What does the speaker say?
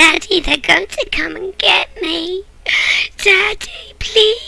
Daddy, they're going to come and get me. Daddy, please